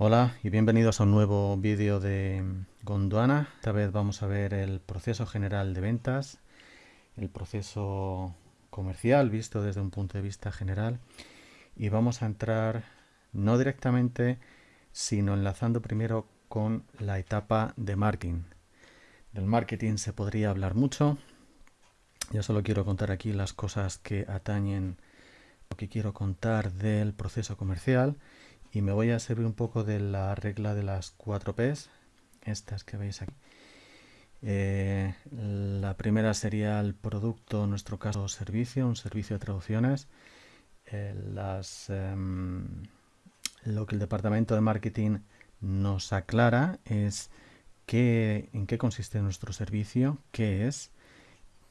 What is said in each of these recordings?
Hola y bienvenidos a un nuevo vídeo de Gondwana. Esta vez vamos a ver el proceso general de ventas, el proceso comercial visto desde un punto de vista general y vamos a entrar no directamente sino enlazando primero con la etapa de marketing. Del marketing se podría hablar mucho, yo solo quiero contar aquí las cosas que atañen lo que quiero contar del proceso comercial y me voy a servir un poco de la regla de las 4 P's, estas que veis aquí. Eh, la primera sería el producto, en nuestro caso servicio, un servicio de traducciones. Eh, em, lo que el departamento de marketing nos aclara es qué, en qué consiste nuestro servicio, qué es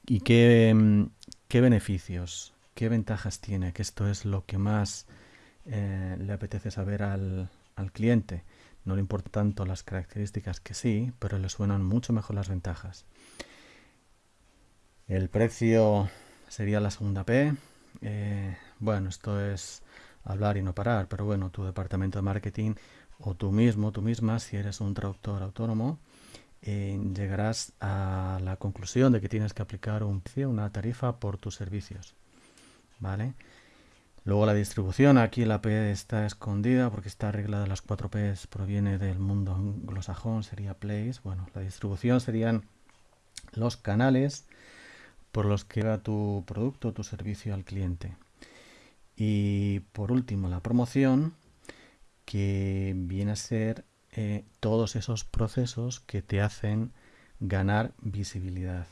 y qué, em, qué beneficios, qué ventajas tiene, que esto es lo que más eh, le apetece saber al, cliente. No le importa tanto las características que sí, pero le suenan mucho mejor las ventajas. El precio sería la segunda P. Eh, bueno, esto es hablar y no parar, pero bueno, tu departamento de marketing o tú mismo, tú misma, si eres un traductor autónomo, eh, llegarás a la conclusión de que tienes que aplicar un una tarifa por tus servicios. ¿Vale? Luego la distribución, aquí la P está escondida porque esta regla de las 4 P proviene del mundo anglosajón, sería place. Bueno, la distribución serían los canales por los que va tu producto tu servicio al cliente. Y por último, la promoción, que viene a ser eh, todos esos procesos que te hacen ganar visibilidad.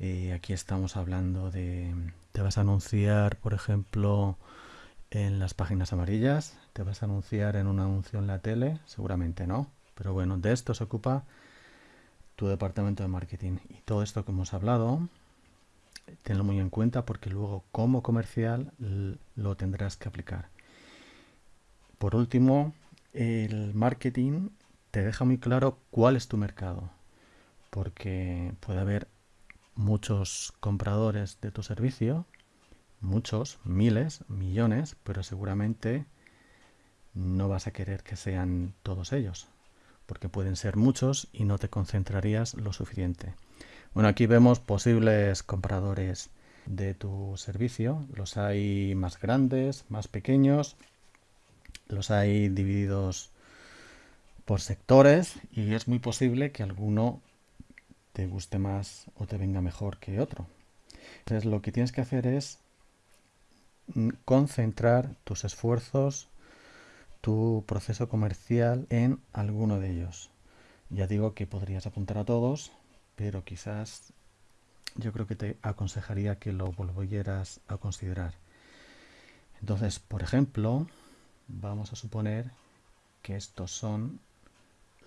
Eh, aquí estamos hablando de te vas a anunciar, por ejemplo, en las páginas amarillas, te vas a anunciar en un anuncio en la tele, seguramente no, pero bueno, de esto se ocupa tu departamento de marketing. Y todo esto que hemos hablado, tenlo muy en cuenta porque luego como comercial lo tendrás que aplicar. Por último, el marketing te deja muy claro cuál es tu mercado, porque puede haber muchos compradores de tu servicio, muchos, miles, millones, pero seguramente no vas a querer que sean todos ellos, porque pueden ser muchos y no te concentrarías lo suficiente. Bueno, aquí vemos posibles compradores de tu servicio. Los hay más grandes, más pequeños, los hay divididos por sectores y es muy posible que alguno te guste más o te venga mejor que otro. Entonces lo que tienes que hacer es mm, concentrar tus esfuerzos, tu proceso comercial en alguno de ellos. Ya digo que podrías apuntar a todos, pero quizás yo creo que te aconsejaría que lo volvieras a considerar. Entonces, por ejemplo, vamos a suponer que estos son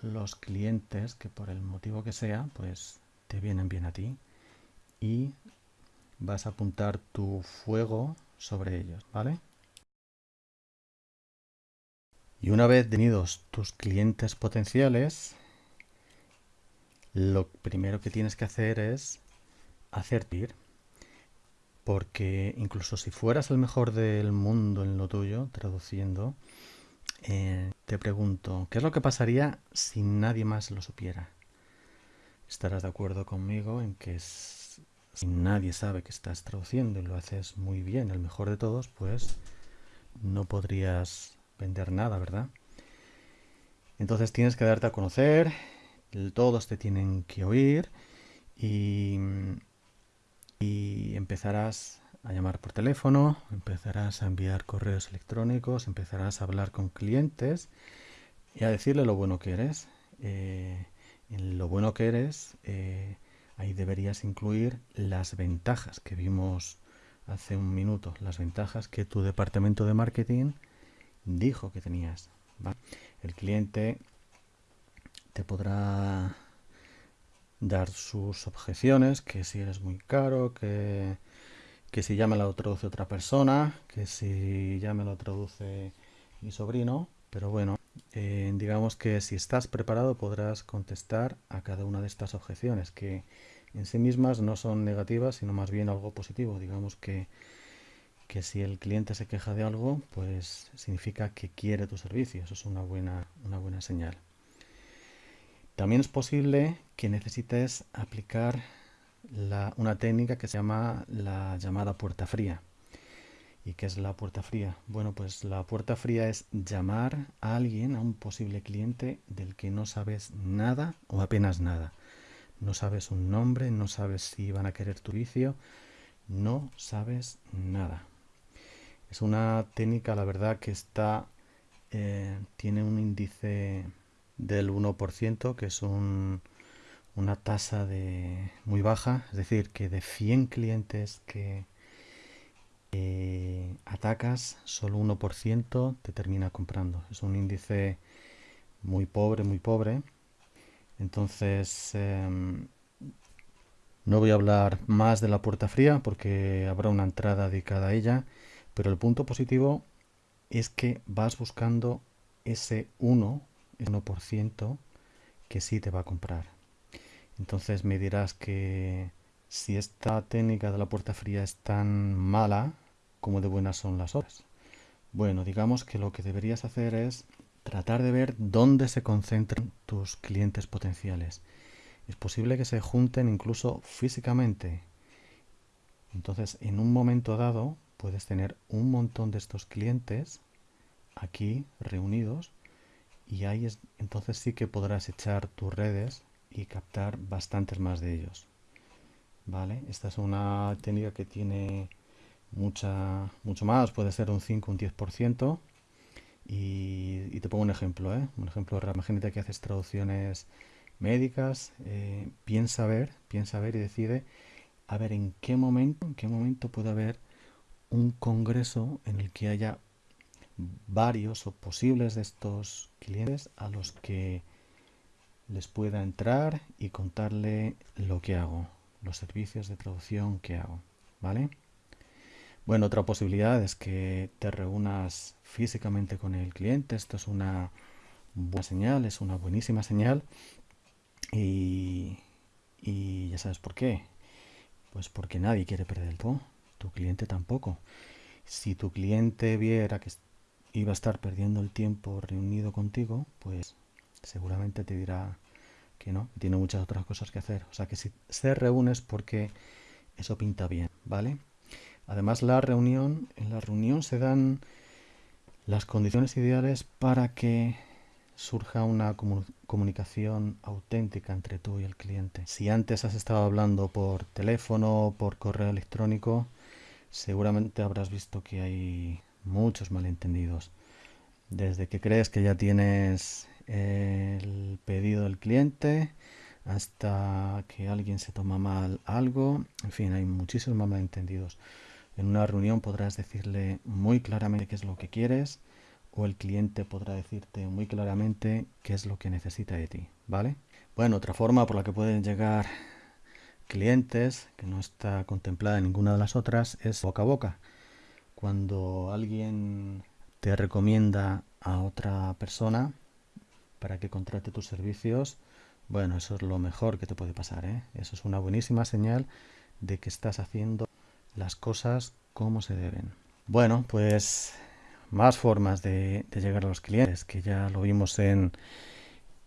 los clientes que por el motivo que sea, pues te vienen bien a ti y vas a apuntar tu fuego sobre ellos, ¿vale? Y una vez tenidos tus clientes potenciales, lo primero que tienes que hacer es hacer ir. Porque incluso si fueras el mejor del mundo en lo tuyo, traduciendo, eh, te pregunto, ¿qué es lo que pasaría si nadie más lo supiera? Estarás de acuerdo conmigo en que si nadie sabe que estás traduciendo y lo haces muy bien, el mejor de todos, pues no podrías vender nada, ¿verdad? Entonces tienes que darte a conocer, todos te tienen que oír y, y empezarás a llamar por teléfono, empezarás a enviar correos electrónicos, empezarás a hablar con clientes y a decirle lo bueno que eres. Eh, en lo bueno que eres, eh, ahí deberías incluir las ventajas que vimos hace un minuto, las ventajas que tu departamento de marketing dijo que tenías. El cliente te podrá dar sus objeciones, que si eres muy caro, que que si ya me lo traduce otra persona, que si ya me lo traduce mi sobrino, pero bueno, eh, digamos que si estás preparado podrás contestar a cada una de estas objeciones, que en sí mismas no son negativas, sino más bien algo positivo. Digamos que, que si el cliente se queja de algo, pues significa que quiere tu servicio. Eso es una buena, una buena señal. También es posible que necesites aplicar una técnica que se llama la llamada puerta fría. ¿Y qué es la puerta fría? Bueno, pues la puerta fría es llamar a alguien, a un posible cliente del que no sabes nada o apenas nada. No sabes un nombre, no sabes si van a querer tu vicio, no sabes nada. Es una técnica, la verdad, que está eh, tiene un índice del 1%, que es una tasa de muy baja, es decir, que de 100 clientes que atacas, solo 1% te termina comprando. Es un índice muy pobre, muy pobre. Entonces, em, no voy a hablar más de la puerta fría porque habrá una entrada dedicada a ella, pero el punto positivo es que vas buscando ese 1, ese 1% que sí te va a comprar. Entonces me dirás que si esta técnica de la puerta fría es tan mala, como de buenas son las otras. Bueno, digamos que lo que deberías hacer es tratar de ver dónde se concentran tus clientes potenciales. Es posible que se junten incluso físicamente. Entonces, en un momento dado, puedes tener un montón de estos clientes aquí reunidos y ahí es, entonces sí que podrás echar tus redes y captar bastantes más de ellos. ¿Vale? Esta es una técnica que tiene mucha, mucho más, puede ser un 5, un 10%. Y, y te pongo un ejemplo, ¿eh? un ejemplo Imagínate que haces traducciones médicas, eh, piensa ver, piensa ver y decide a ver en qué momento, en qué momento puede haber un congreso en el que haya varios o posibles de estos clientes a los que les pueda entrar y contarle lo que hago, los servicios de traducción que hago, ¿vale? Bueno, otra posibilidad es que te reúnas físicamente con el cliente. Esto es una buena señal, es una buenísima señal. Y, ya sabes por qué. Pues porque nadie quiere perder el tiempo. Tu cliente tampoco. Si tu cliente viera que iba a estar perdiendo el tiempo reunido contigo, pues seguramente te dirá que no, tiene muchas otras cosas que hacer. O sea que si se reúnes porque eso pinta bien, ¿vale? Además, la reunión, en la reunión se dan las condiciones ideales para que surja una comunicación auténtica entre tú y el cliente. Si antes has estado hablando por teléfono por correo electrónico, seguramente habrás visto que hay muchos malentendidos. Desde que crees que ya tienes el pedido del cliente hasta que alguien se toma mal algo, en fin, hay muchísimos malentendidos. En una reunión podrás decirle muy claramente qué es lo que quieres o el cliente podrá decirte muy claramente qué es lo que necesita de ti, ¿vale? Bueno, otra forma por la que pueden llegar clientes, que no está contemplada en ninguna de las otras, es boca a boca. Cuando alguien te recomienda a otra persona para que contrate tus servicios, bueno, eso es lo mejor que te puede pasar, ¿eh? Eso es una buenísima señal de que estás haciendo las cosas como se deben. Bueno, pues más formas de, llegar a los clientes, que ya lo vimos en,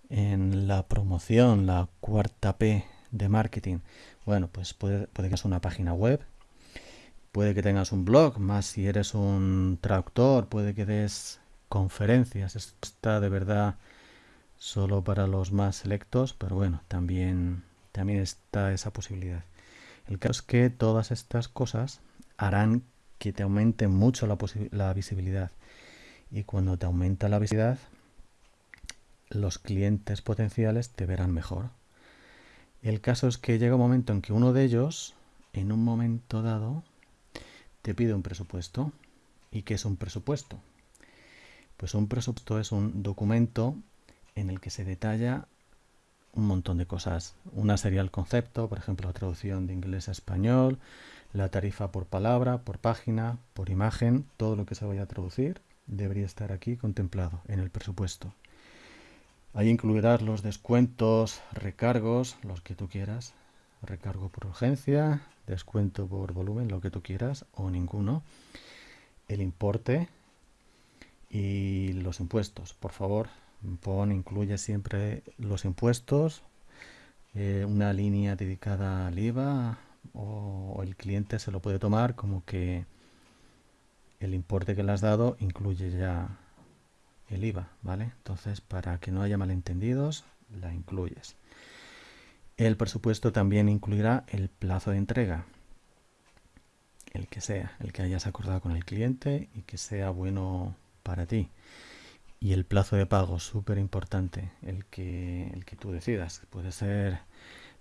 en la promoción, la cuarta P de marketing. Bueno, pues puede, que sea una página web, puede que tengas un blog, más si eres un traductor, puede que des conferencias. Esto está de verdad solo para los más selectos, pero bueno, también, también está esa posibilidad. El caso es que todas estas cosas harán que te aumente mucho la, visibilidad. Y cuando te aumenta la visibilidad, los clientes potenciales te verán mejor. El caso es que llega un momento en que uno de ellos, en un momento dado, te pide un presupuesto. ¿Y qué es un presupuesto? Pues un presupuesto es un documento en el que se detalla un montón de cosas. Una sería el concepto, por ejemplo, la traducción de inglés a español, la tarifa por palabra, por página, por imagen, todo lo que se vaya a traducir debería estar aquí contemplado en el presupuesto. Ahí incluirás los descuentos, recargos, los que tú quieras, recargo por urgencia, descuento por volumen, lo que tú quieras o ninguno. el importe y los impuestos. Por favor, pon, incluye siempre los impuestos, eh, una línea dedicada al IVA o, el cliente se lo puede tomar como que el importe que le has dado incluye ya el IVA, ¿vale? Entonces, para que no haya malentendidos, la incluyes. El presupuesto también incluirá el plazo de entrega, el que sea, el que hayas acordado con el cliente y que sea bueno para ti. Y el plazo de pago, súper importante, el que, el que tú decidas. Puede ser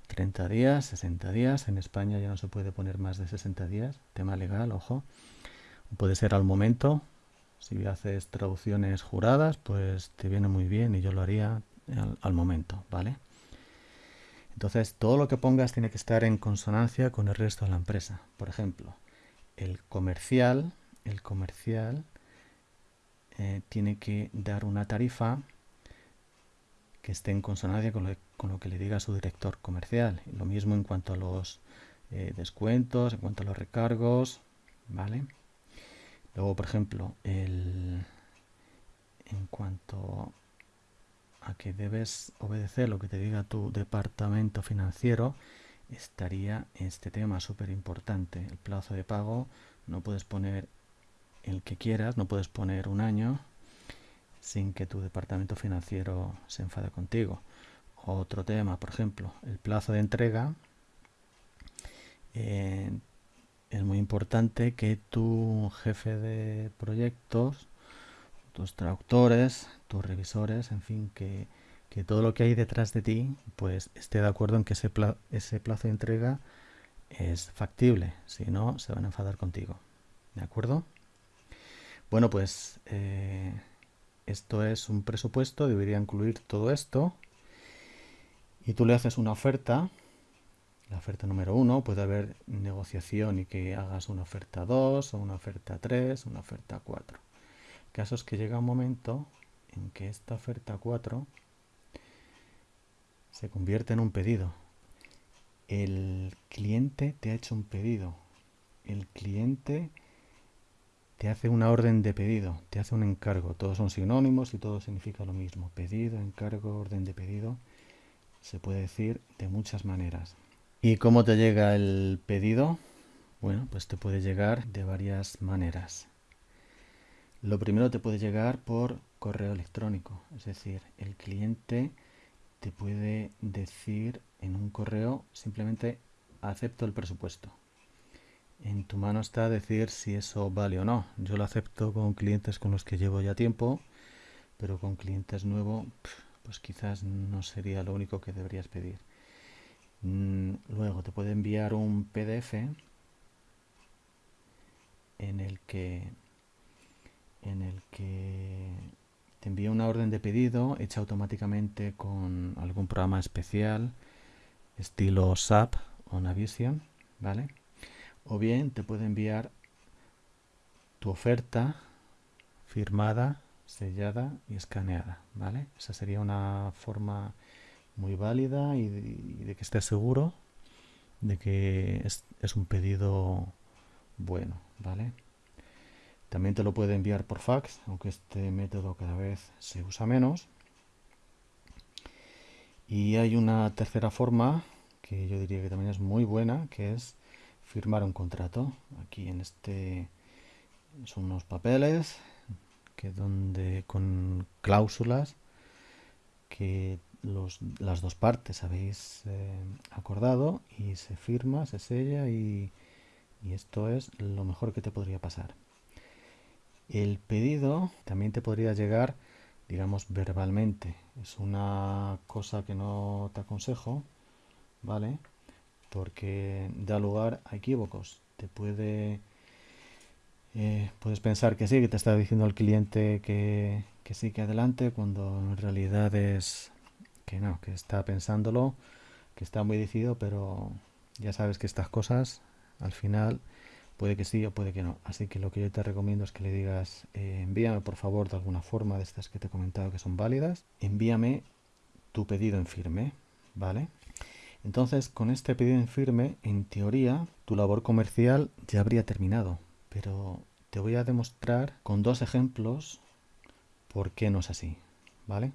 30 días, 60 días. En España ya no se puede poner más de 60 días, tema legal, ojo. Puede ser al momento. Si haces traducciones juradas, pues te viene muy bien y yo lo haría al, al momento, ¿vale? Entonces, todo lo que pongas tiene que estar en consonancia con el resto de la empresa. Por ejemplo, el comercial, el comercial eh, tiene que dar una tarifa que esté en consonancia con lo, que le diga su director comercial. Lo mismo en cuanto a los eh, descuentos, en cuanto a los recargos, ¿vale? Luego, por ejemplo, el, en cuanto a que debes obedecer lo que te diga tu departamento financiero, estaría este tema súper importante. El plazo de pago, no puedes poner el que quieras, no puedes poner un año sin que tu departamento financiero se enfade contigo. Otro tema, por ejemplo, el plazo de entrega. Eh, es muy importante que tu jefe de proyectos, tus traductores, tus revisores, en fin, que, todo lo que hay detrás de ti, pues esté de acuerdo en que ese plazo de entrega es factible. Si no, se van a enfadar contigo. ¿De acuerdo? Bueno, pues eh, esto es un presupuesto, debería incluir todo esto. Y tú le haces una oferta, la oferta número uno, puede haber negociación y que hagas una oferta 2 o una oferta 3, una oferta 4. caso es que llega un momento en que esta oferta 4 se convierte en un pedido. El cliente te ha hecho un pedido. El cliente te hace una orden de pedido, te hace un encargo. Todos son sinónimos y todo significa lo mismo. Pedido, encargo, orden de pedido. Se puede decir de muchas maneras. ¿Y cómo te llega el pedido? Bueno, pues te puede llegar de varias maneras. Lo primero te puede llegar por correo electrónico, es decir, el cliente te puede decir en un correo simplemente acepto el presupuesto. En tu mano está decir si eso vale o no. Yo lo acepto con clientes con los que llevo ya tiempo, pero con clientes nuevos, pues quizás no sería lo único que deberías pedir. Mm, luego te puede enviar un PDF en el que en el que te envía una orden de pedido hecha automáticamente con algún programa especial estilo SAP o Navision, ¿vale? O bien te puede enviar tu oferta firmada, sellada y escaneada, ¿vale? Esa sería una forma muy válida y de, que estés seguro de que es, es, un pedido bueno, ¿vale? También te lo puede enviar por fax, aunque este método cada vez se usa menos. Y hay una tercera forma que yo diría que también es muy buena, que es firmar un contrato. Aquí en este son unos papeles que donde con cláusulas que los, las dos partes habéis eh, acordado y se firma, se sella y, y esto es lo mejor que te podría pasar. El pedido también te podría llegar, digamos, verbalmente. Es una cosa que no te aconsejo, ¿vale? Porque da lugar a equívocos. Te puede eh, puedes pensar que sí, que te está diciendo el cliente que, que, sí, que adelante, cuando en realidad es que no, que está pensándolo, que está muy decidido, pero ya sabes que estas cosas al final puede que sí o puede que no. Así que lo que yo te recomiendo es que le digas, eh, envíame por favor de alguna forma de estas que te he comentado que son válidas, envíame tu pedido en firme, ¿vale? Entonces, con este pedido en firme, en teoría, tu labor comercial ya habría terminado, pero te voy a demostrar con dos ejemplos por qué no es así, ¿vale?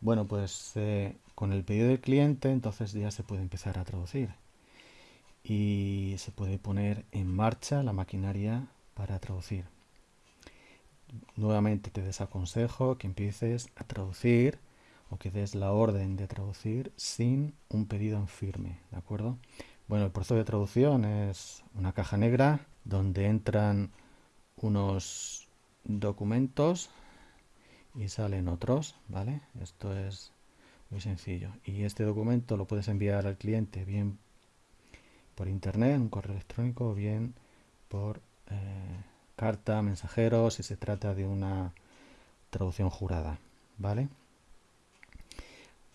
Bueno, pues eh, con el pedido del cliente entonces ya se puede empezar a traducir y se puede poner en marcha la maquinaria para traducir. Nuevamente te desaconsejo que empieces a traducir que des la orden de traducir sin un pedido en firme, ¿de acuerdo? Bueno, el proceso de traducción es una caja negra donde entran unos documentos y salen otros, ¿vale? Esto es muy sencillo. Y este documento lo puedes enviar al cliente bien por internet, un correo electrónico, o bien por eh, carta, mensajero, si se trata de una traducción jurada, ¿vale?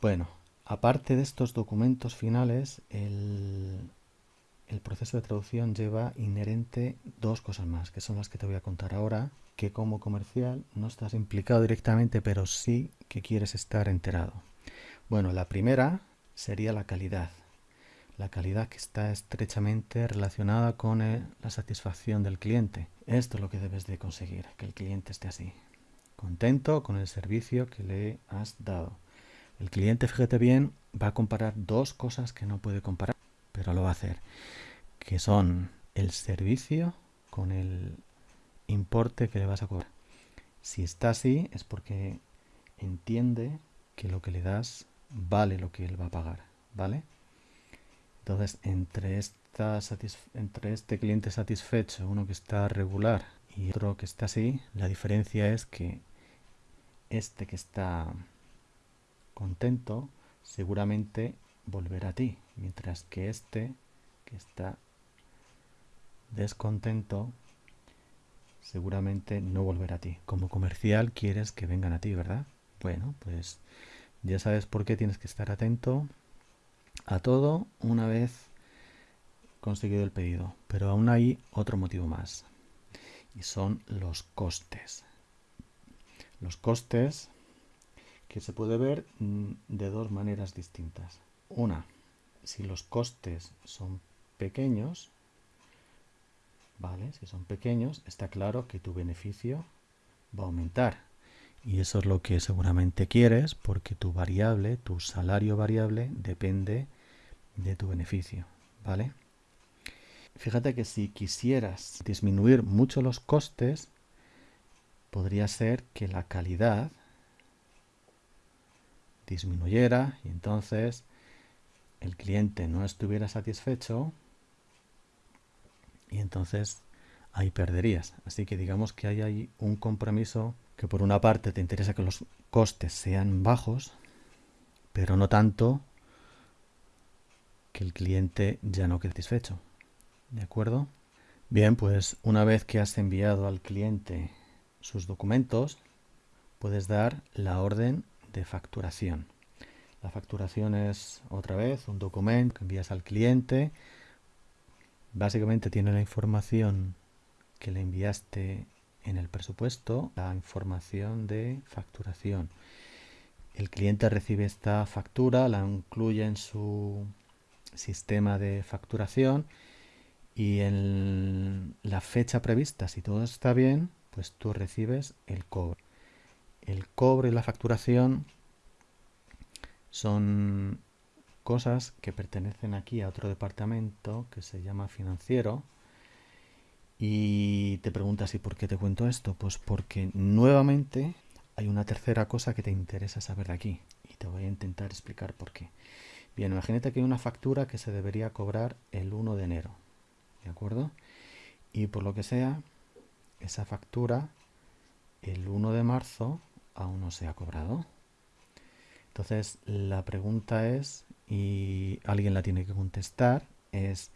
Bueno, aparte de estos documentos finales, el, proceso de traducción lleva inherente dos cosas más, que son las que te voy a contar ahora, que como comercial no estás implicado directamente, pero sí que quieres estar enterado. Bueno, la primera sería la calidad. La calidad que está estrechamente relacionada con eh, la satisfacción del cliente. Esto es lo que debes de conseguir, que el cliente esté así, contento con el servicio que le has dado. El cliente, fíjate bien, va a comparar dos cosas que no puede comparar, pero lo va a hacer, que son el servicio con el importe que le vas a cobrar. Si está así es porque entiende que lo que le das vale lo que él va a pagar, ¿vale? Entonces, entre, entre este cliente satisfecho, uno que está regular y otro que está así, la diferencia es que este que está contento, seguramente volverá a ti, mientras que este que está descontento, seguramente no volverá a ti. Como comercial quieres que vengan a ti, ¿verdad? Bueno, pues ya sabes por qué tienes que estar atento a todo una vez conseguido el pedido. Pero aún hay otro motivo más. Y son los costes. Los costes que se puede ver mm, de dos maneras distintas. Una, si los costes son pequeños, ¿vale? Si son pequeños, está claro que tu beneficio va a aumentar. Y eso es lo que seguramente quieres porque tu variable, tu salario variable, depende de tu beneficio, ¿vale? Fíjate que si quisieras disminuir mucho los costes, podría ser que la calidad disminuyera y entonces el cliente no estuviera satisfecho y entonces ahí perderías. Así que digamos que hay ahí un compromiso que por una parte te interesa que los costes sean bajos, pero no tanto que el cliente ya no quede satisfecho. ¿De acuerdo? Bien, pues una vez que has enviado al cliente sus documentos, puedes dar la orden de facturación. La facturación es otra vez un documento que envías al cliente. Básicamente tiene la información que le enviaste en el presupuesto, la información de facturación. El cliente recibe esta factura, la incluye en su sistema de facturación y en la fecha prevista, si todo está bien, pues tú recibes el cobro el cobre y la facturación son cosas que pertenecen aquí a otro departamento que se llama financiero y te preguntas ¿y por qué te cuento esto? Pues porque nuevamente hay una tercera cosa que te interesa saber de aquí y te voy a intentar explicar por qué. Bien, imagínate que hay una factura que se debería cobrar el 1 de enero, ¿de acuerdo? Y por lo que sea, esa factura el 1 de marzo aún no se ha cobrado. Entonces la pregunta es, y alguien la tiene que contestar, es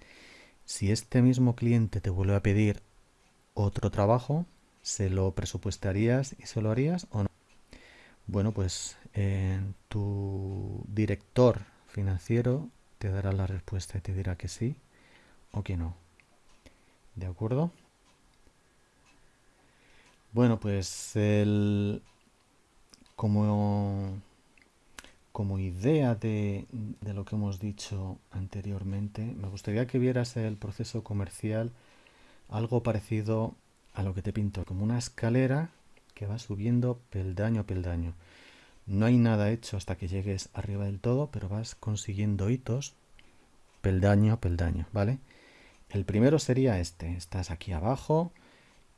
si este mismo cliente te vuelve a pedir otro trabajo, ¿se lo presupuestarías y se lo harías o no? Bueno, pues tu director financiero te dará la respuesta y te dirá que sí o que no. ¿De acuerdo? Bueno, pues el, como, como idea de, de, lo que hemos dicho anteriormente, me gustaría que vieras el proceso comercial algo parecido a lo que te pinto, como una escalera que va subiendo peldaño a peldaño. No hay nada hecho hasta que llegues arriba del todo, pero vas consiguiendo hitos peldaño a peldaño, ¿vale? El primero sería este. Estás aquí abajo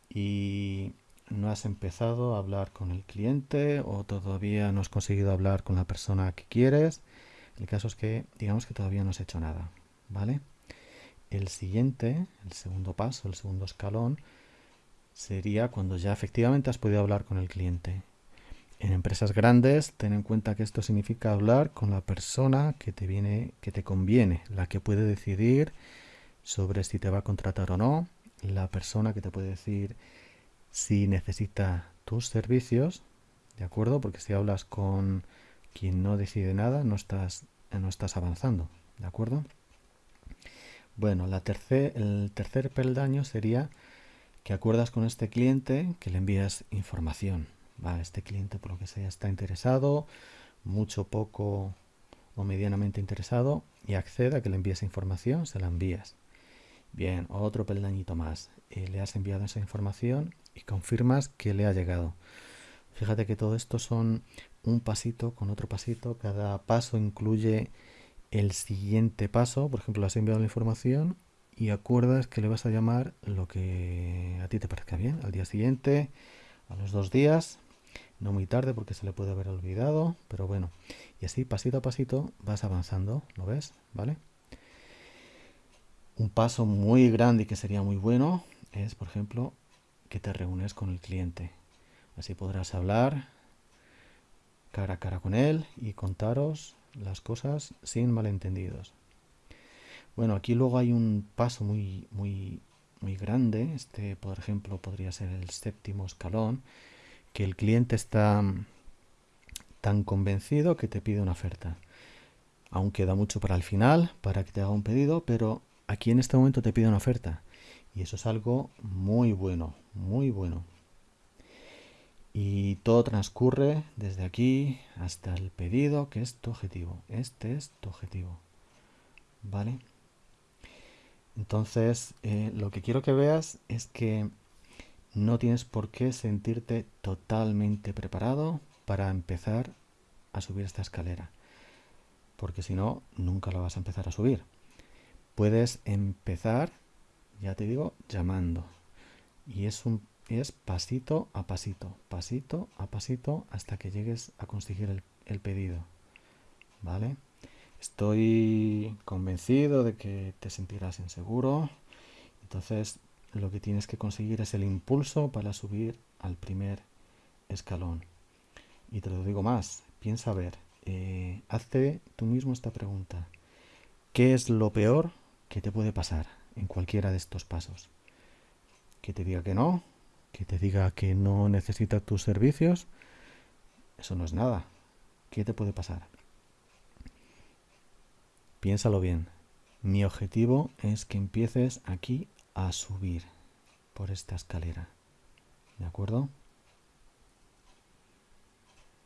y no has empezado a hablar con el cliente o todavía no has conseguido hablar con la persona que quieres. El caso es que digamos que todavía no has hecho nada, ¿vale? El siguiente, el segundo paso, el segundo escalón, sería cuando ya efectivamente has podido hablar con el cliente. En empresas grandes, ten en cuenta que esto significa hablar con la persona que te viene, que te conviene, la que puede decidir sobre si te va a contratar o no, la persona que te puede decir si necesita tus servicios, ¿de acuerdo? Porque si hablas con quien no decide nada, no estás, no estás avanzando, ¿de acuerdo? Bueno, la el tercer peldaño sería que acuerdas con este cliente que le envías información. Va, este cliente por lo que sea está interesado, mucho, poco o medianamente interesado y accede a que le envíes información, se la envías. Bien, otro peldañito más. Eh, le has enviado esa información y confirmas que le ha llegado. Fíjate que todo esto son un pasito con otro pasito. Cada paso incluye el siguiente paso. Por ejemplo, le has enviado la información y acuerdas que le vas a llamar lo que a ti te parezca bien. Al día siguiente, a los dos días, no muy tarde porque se le puede haber olvidado, pero bueno. Y así pasito a pasito vas avanzando, ¿lo ves? ¿Vale? Un paso muy grande que sería muy bueno es, por ejemplo, que te reúnes con el cliente. Así podrás hablar cara a cara con él y contaros las cosas sin malentendidos. Bueno, aquí luego hay un paso muy, muy, muy grande. Este, por ejemplo, podría ser el séptimo escalón, que el cliente está tan convencido que te pide una oferta. Aún queda mucho para el final, para que te haga un pedido, pero aquí en este momento te pide una oferta. Y eso es algo muy bueno, muy bueno. Y todo transcurre desde aquí hasta el pedido, que es tu objetivo. Este es tu objetivo. ¿Vale? Entonces, eh, lo que quiero que veas es que no tienes por qué sentirte totalmente preparado para empezar a subir esta escalera. Porque si no, nunca la vas a empezar a subir. Puedes empezar ya te digo, llamando. Y es un es pasito a pasito, pasito a pasito hasta que llegues a conseguir el, pedido. ¿Vale? Estoy convencido de que te sentirás inseguro. Entonces, lo que tienes que conseguir es el impulso para subir al primer escalón. Y te lo digo más, piensa a ver, eh, hazte tú mismo esta pregunta. ¿Qué es lo peor que te puede pasar? en cualquiera de estos pasos. Que te diga que no, que te diga que no necesita tus servicios, eso no es nada. ¿Qué te puede pasar? Piénsalo bien. Mi objetivo es que empieces aquí a subir por esta escalera. ¿De acuerdo?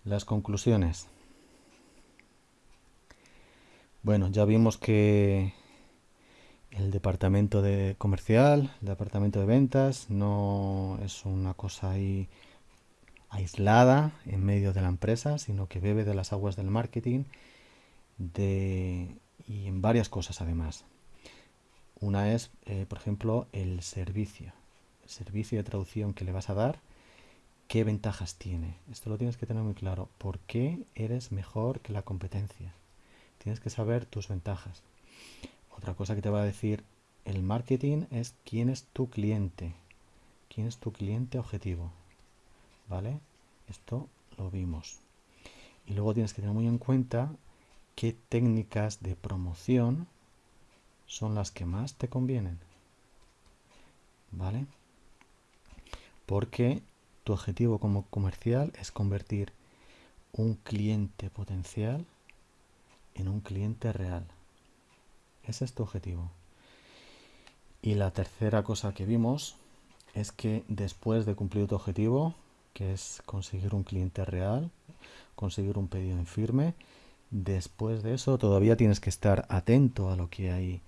Las conclusiones. Bueno, ya vimos que el departamento de comercial, el departamento de ventas, no es una cosa ahí aislada en medio de la empresa, sino que bebe de las aguas del marketing y en varias cosas además. Una es, eh, por ejemplo, el servicio. El servicio de traducción que le vas a dar, ¿qué ventajas tiene? Esto lo tienes que tener muy claro. ¿Por qué eres mejor que la competencia? Tienes que saber tus ventajas. Otra cosa que te va a decir el marketing es quién es tu cliente. ¿Quién es tu cliente objetivo? ¿Vale? Esto lo vimos. Y luego tienes que tener muy en cuenta qué técnicas de promoción son las que más te convienen. ¿Vale? Porque tu objetivo como comercial es convertir un cliente potencial en un cliente real. Ese es tu objetivo. Y la tercera cosa que vimos es que después de cumplir tu objetivo, que es conseguir un cliente real, conseguir un pedido en firme, después de eso todavía tienes que estar atento a lo que hay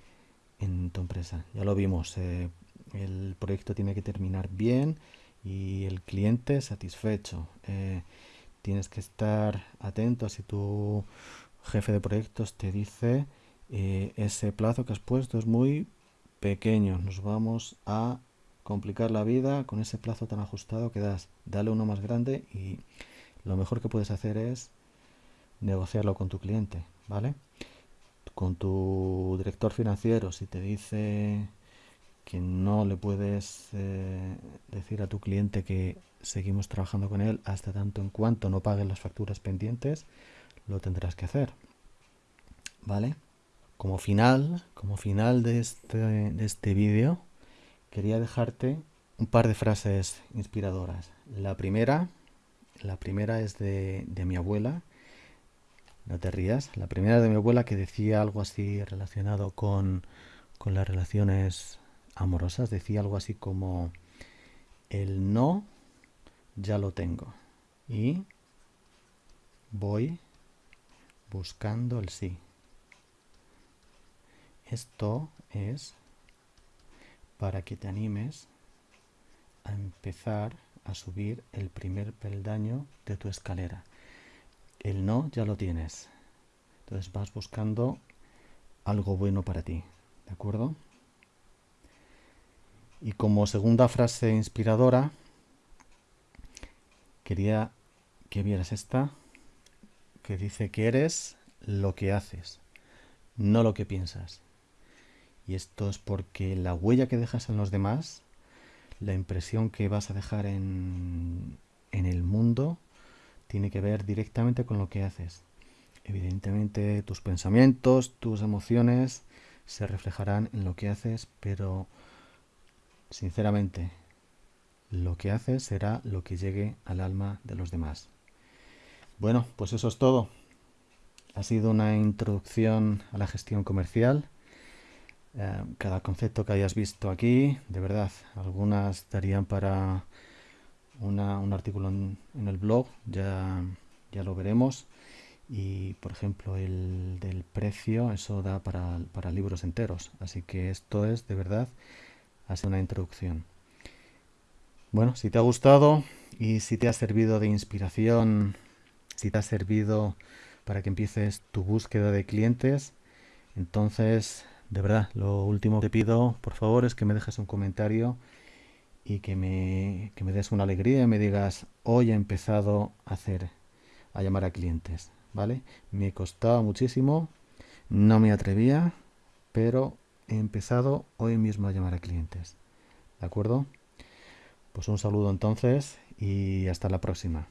en tu empresa. Ya lo vimos, eh, el proyecto tiene que terminar bien y el cliente satisfecho. Eh, tienes que estar atento si tu jefe de proyectos te dice eh, ese plazo que has puesto es muy pequeño, nos vamos a complicar la vida con ese plazo tan ajustado que das. Dale uno más grande y lo mejor que puedes hacer es negociarlo con tu cliente, ¿vale? Con tu director financiero, si te dice que no le puedes eh, decir a tu cliente que seguimos trabajando con él hasta tanto en cuanto no paguen las facturas pendientes, lo tendrás que hacer. ¿Vale? Como final, como final de este, de este vídeo, quería dejarte un par de frases inspiradoras. La primera, la primera es de, de mi abuela, no te rías, la primera de mi abuela que decía algo así relacionado con, con las relaciones amorosas, decía algo así como el no ya lo tengo y voy buscando el sí. Esto es para que te animes a empezar a subir el primer peldaño de tu escalera. El no ya lo tienes. Entonces vas buscando algo bueno para ti. ¿De acuerdo? Y como segunda frase inspiradora, quería que vieras esta, que dice que eres lo que haces, no lo que piensas. Y esto es porque la huella que dejas en los demás, la impresión que vas a dejar en, en el mundo, tiene que ver directamente con lo que haces. Evidentemente tus pensamientos, tus emociones se reflejarán en lo que haces, pero Sinceramente, lo que haces será lo que llegue al alma de los demás. Bueno, pues eso es todo. Ha sido una introducción a la gestión comercial. Eh, cada concepto que hayas visto aquí, de verdad, algunas darían para un artículo en, el blog, ya, ya lo veremos. Y, por ejemplo, el del precio, eso da para, para libros enteros. Así que esto es, de verdad, ha una introducción. Bueno, si te ha gustado y si te ha servido de inspiración, si te ha servido para que empieces tu búsqueda de clientes, entonces, de verdad, lo último que te pido, por favor, es que me dejes un comentario y que me, que me des una alegría y me digas, hoy he empezado a hacer, a llamar a clientes, ¿vale? Me costaba muchísimo, no me atrevía, pero he empezado hoy mismo a llamar a clientes. ¿De acuerdo? Pues un saludo entonces y hasta la próxima.